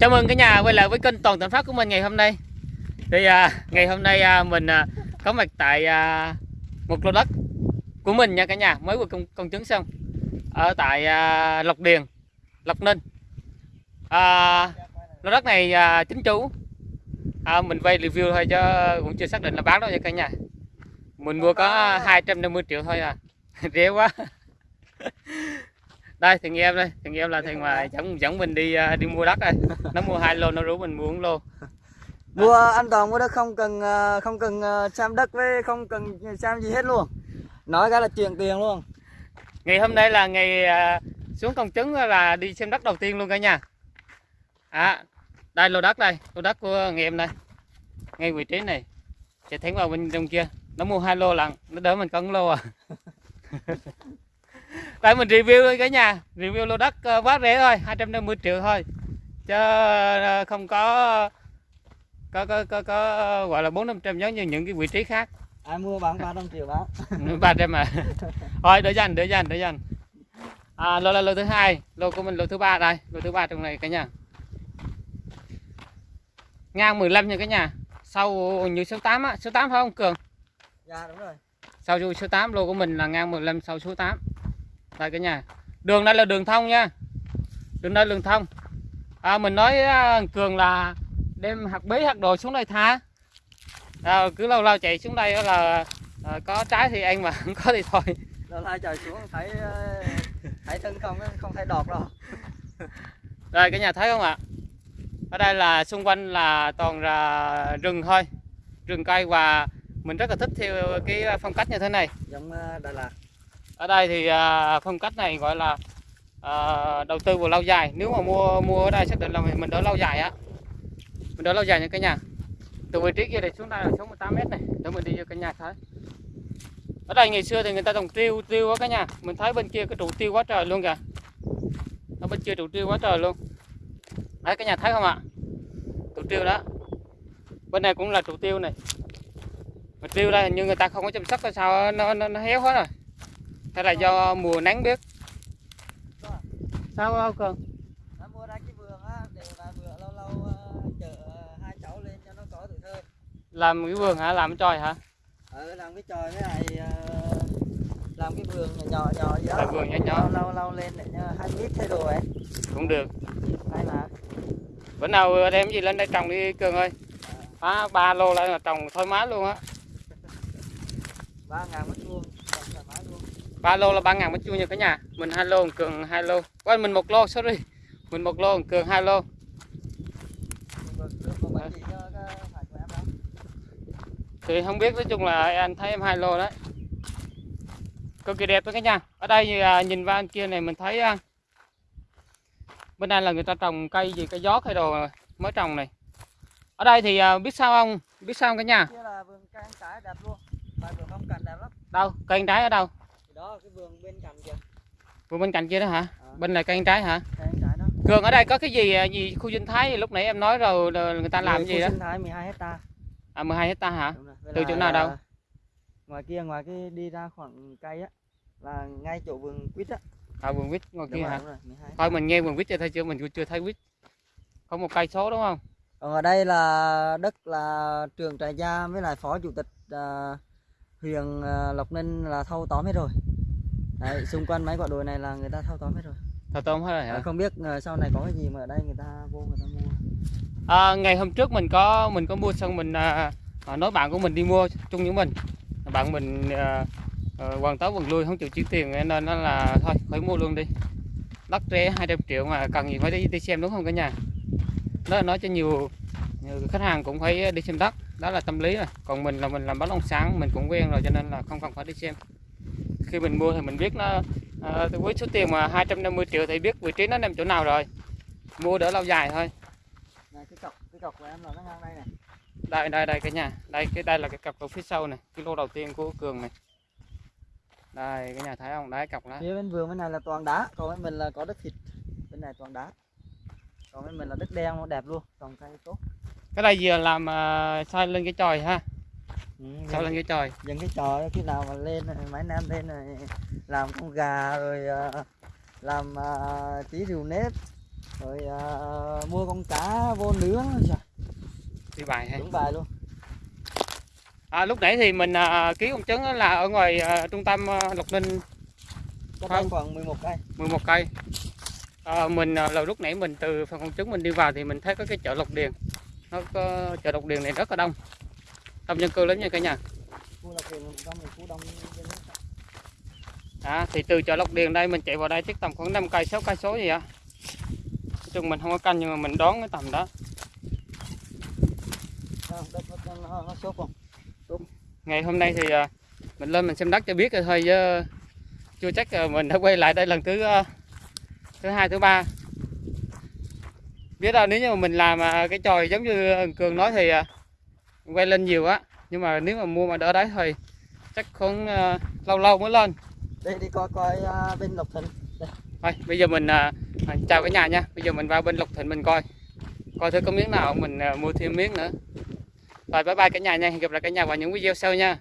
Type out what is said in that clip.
Chào mừng cả nhà quay lại với kênh Toàn Thành Phát của mình ngày hôm nay. Thì à, ngày hôm nay à, mình à, có mặt tại à, một lô đất của mình nha cả nhà, mới vừa công, công chứng xong ở tại à, Lộc Điền, Lộc Ninh. À, lô đất này à, chính chủ. À, mình quay review thôi chứ cũng chưa xác định là bán đâu nha cả nhà. Mình mua có 250 triệu thôi à, rẻ quá. Đây thằng em đây thằng em là thằng mà dẫn dẫn mình đi à, đi mua đất đây. Nó mua hai lô nó rủ mình mua lô. Mua an toàn mua đất không cần ờ, không cần xem đất với không cần xem gì hết luôn. Nói cái là chuyển tiền luôn. Ngày hôm nay là ngày à, xuống công chứng là đi xem đất đầu tiên luôn cả nhà. À, đây lô đất đây lô đất của người em đây. Ngay vị trí này chạy thẳng vào bên trong kia. Nó mua hai lô lần nó đỡ mình có một lô à đây mình review thôi cả nhà. Review lô đất ờ, quá rẻ thôi 250 triệu thôi. Chứ ờ, không có có có có, có gọi là bốn năm trăm giống như những cái vị trí khác. Ai mua bán 300 triệu bán. Ba trăm mà thôi để dành để dành để dành à, lô là lô thứ hai. Lô của mình lô thứ ba đây. Lô thứ ba trong này cả nhà. Ngang 15 nha cả nhà. Sau như số 8 á. Số 8 phải không cường? Dạ đúng rồi. Sau số 8 lô của mình là ngang 15 sau số 8 đây cả nhà. Đường đây là đường thông nha. Đường đây là đường thông. À, mình nói à, cường là đem hạt bí hạt đồ xuống đây tha. À, cứ lâu lâu chạy xuống đây là à, có trái thì ăn mà không có thì thôi. Lâu nay trời xuống thấy ờ, thấy thân không không thấy đọt đâu. Đây cả nhà thấy không ạ? Ở đây là xung quanh là toàn là rừng thôi, rừng cây và mình rất là thích theo cái phong cách như thế này. giống ờ, Đà Lạt ở đây thì à, phong cách này gọi là à, đầu tư vào lâu dài. Nếu mà mua mua ở đây xác định là mình mình đỡ lâu dài á, mình đỡ lâu dài nha cả nhà. Từ vị trí kia này xuống đây là xuống 18 mét này, để mình đi cho cả nhà thấy. Ở đây ngày xưa thì người ta trồng tiêu tiêu quá cả nhà. Mình thấy bên kia cái trụ tiêu quá trời luôn kìa. Ở bên kia trụ tiêu quá trời luôn. Đấy cả nhà thấy không ạ? Trụ tiêu đó. Bên này cũng là trụ tiêu này. Mà tiêu đây hình như người ta không có chăm sóc hay sao nó nó, nó héo hết rồi. Hay là do mùa nắng biết. Sao không cường? nó mua ra cái vườn á để là vườn lâu lâu ờ, chở hai cháu lên cho nó có tuổi thơ Làm cái vườn hả? Làm cái tròi hả? ờ làm cái tròi với lại ờ, làm cái vườn nhỏ nhỏ nhỏ gì đó Làm vườn nhỏ nhỏ. lâu lâu lâu lên để hai mít thay đồ ấy Cũng được. hay là Bữa nào đem gì lên đây trồng đi cường ơi. Phá ba lô lại là trồng thoải mái luôn á. ba ngàn mét vuông trồng thoải mái luôn ba lô là ba ngàn mét vuông nha cả nhà. Mình hai lô, cường hai lô. Quên mình một lô, sorry. Mình một lô, cường hai lô. Thì không biết nói chung là anh thấy em hai lô đấy. Cực kỳ đẹp đó cả nhà. Ở đây à, nhìn vào bên kia này mình thấy à, bên đây là người ta trồng cây gì cây gió cây đồ mới trồng này. Ở đây thì à, biết sao không? Biết sao không cả nhà? Đâu? Cây trái ở đâu đó cái vườn bên cạnh kìa. Vừa bên cạnh kia đó hả? À. bên này cây trái hả? Cây trái đó. Cường ở đây có cái gì à, gì khu sinh thái? Lúc nãy em nói rồi người ta làm Khu gì đó? sinh thái 12 hecta à 12 hecta hả? Từ chỗ nào đâu? ngoài kia ngoài cái đi ra khoảng cây á là ngay chỗ vườn quýt á. À vườn quýt ngoài đúng kia rồi, hả? rồi 12 thôi mình nghe vườn quýt chưa thấy chưa? Mình chưa thấy quýt. Có một cây số đúng không? Còn ở đây là đất là trường trại gia với lại phó chủ tịch à, huyện à, Lộc Ninh là thâu tóm hết rồi. Đấy xung quanh mấy quả đồi này là người ta thâu tóm hết rồi. Thờ tôm hết rồi hả? À, không biết à, sau này có cái gì mà ở đây người ta vô người ta mua. À, ngày hôm trước mình có mình có mua xong mình à, à, nói bạn của mình đi mua chung với mình. Bạn mình à, à, hoàn tới quần lui không chịu chuyển tiền nên nó là thôi phải mua luôn đi. Đất rẻ 200 triệu mà cần gì phải đi đi xem đúng không cả nhà? Đó là nói cho nhiều, khách hàng cũng phải đi xem đất đó là tâm lý rồi. Còn mình là mình làm bất động sản mình cũng quen rồi cho nên là không cần phải đi xem. Khi mình mua thì mình biết nó à, với số tiền mà 250 triệu thì biết vị trí nó nằm chỗ nào rồi. Mua đỡ lâu dài thôi. Này cái cọc cái cọc của em là nó ngang đây này đây đây đây cả nhà. Đây cái đây là cái cọc ở phía sau này cái lô đầu tiên của cường này. Đây cái nhà thấy không? Đấy cọc đó. Phía bên vườn bên này là toàn đá còn bên mình là có đất thịt. Bên này toàn đá. Còn bên mình là đất đen nó đẹp luôn trồng cây tốt cái đây giờ làm uh, sai lên cái chòi ha? Ừ, sao lên cái chòi? dừng cái đó, khi nào mà lên này, mấy em lên này làm con gà rồi ờ, làm uh, tí rượu nếp rồi à, mua con cá vô nướng đi bài hay đúng bài luôn. À, lúc nãy thì mình à, ký con trứng là ở ngoài à, trung tâm à, Lộc Ninh. Đây khoảng 11 cây. 11 cây. À, mình là lúc nãy mình từ phần con trứng mình đi vào thì mình thấy có cái chợ Lộc Điền nó có chợ Lộc Điền này rất là đông. Đông dân cư lắm nha cả nhà. À, thì từ chợ Lộc Điền đây mình chạy vào đây chắc tầm khoảng 5 cây 6 cây số gì á Nói chung mình không có canh nhưng mà mình đoán cái tầm đó. Ngày hôm nay thì à, mình lên mình xem đất cho biết rồi thôi chứ chưa chắc mình đã quay lại đây lần thứ à, thứ hai thứ ba biết đâu nếu như mà mình làm à, cái tròi giống như cường nói thì à, quay lên nhiều á. Nhưng mà nếu mà mua mà đỡ đấy thì chắc khoảng à, lâu lâu mới lên. Đây đi coi coi à, bên Lộc Thịnh. Thôi bây giờ mình à, chào cả nhà nha. Bây giờ mình vào bên lục thịnh mình coi. Coi thử có miếng nào mình à, mua thêm miếng nữa. Rồi bye bye cả nhà nha. Hẹn gặp lại cả nhà vào những video sau nha